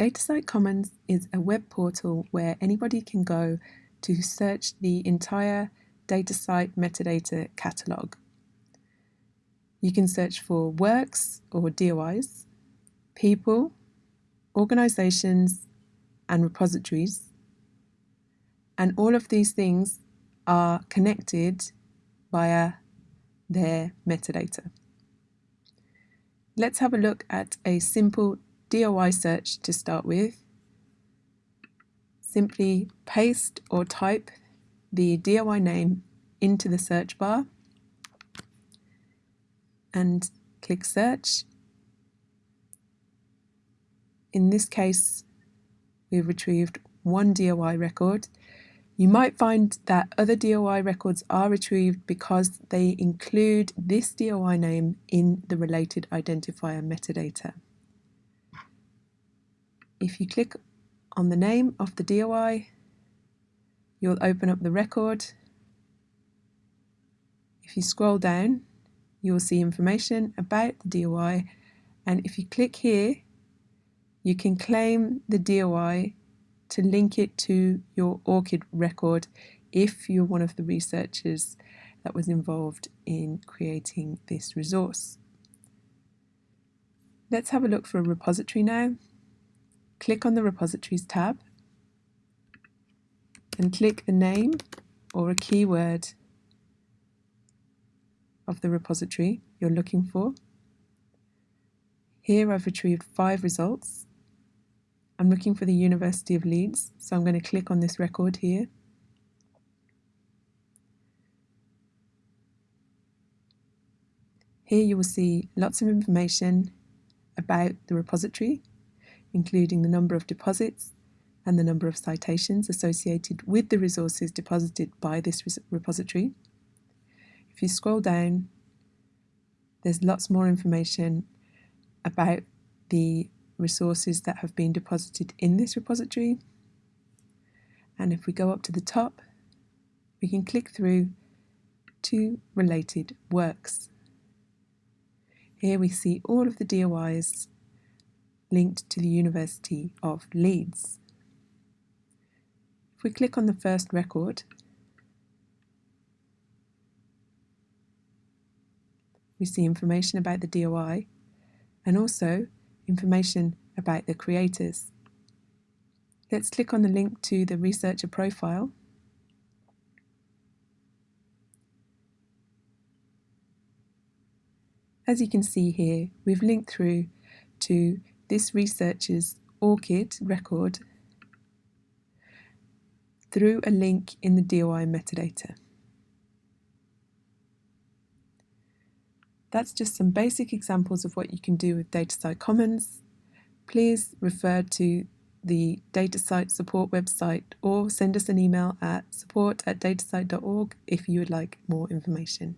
DataCite Commons is a web portal where anybody can go to search the entire DataCite metadata catalogue. You can search for works or DOIs, people, organisations and repositories and all of these things are connected via their metadata. Let's have a look at a simple DOI search to start with. Simply paste or type the DOI name into the search bar and click search. In this case, we've retrieved one DOI record. You might find that other DOI records are retrieved because they include this DOI name in the related identifier metadata. If you click on the name of the DOI, you'll open up the record. If you scroll down, you will see information about the DOI and if you click here, you can claim the DOI to link it to your ORCID record if you're one of the researchers that was involved in creating this resource. Let's have a look for a repository now click on the Repositories tab and click the name or a keyword of the repository you're looking for. Here I've retrieved five results. I'm looking for the University of Leeds, so I'm going to click on this record here. Here you will see lots of information about the repository including the number of deposits and the number of citations associated with the resources deposited by this repository. If you scroll down, there's lots more information about the resources that have been deposited in this repository. And if we go up to the top, we can click through to related works. Here we see all of the DOIs linked to the University of Leeds. If we click on the first record, we see information about the DOI and also information about the creators. Let's click on the link to the researcher profile As you can see here, we've linked through to this researcher's ORCID record through a link in the DOI metadata. That's just some basic examples of what you can do with DataCite Commons. Please refer to the DataCite support website or send us an email at support at datacite.org if you would like more information.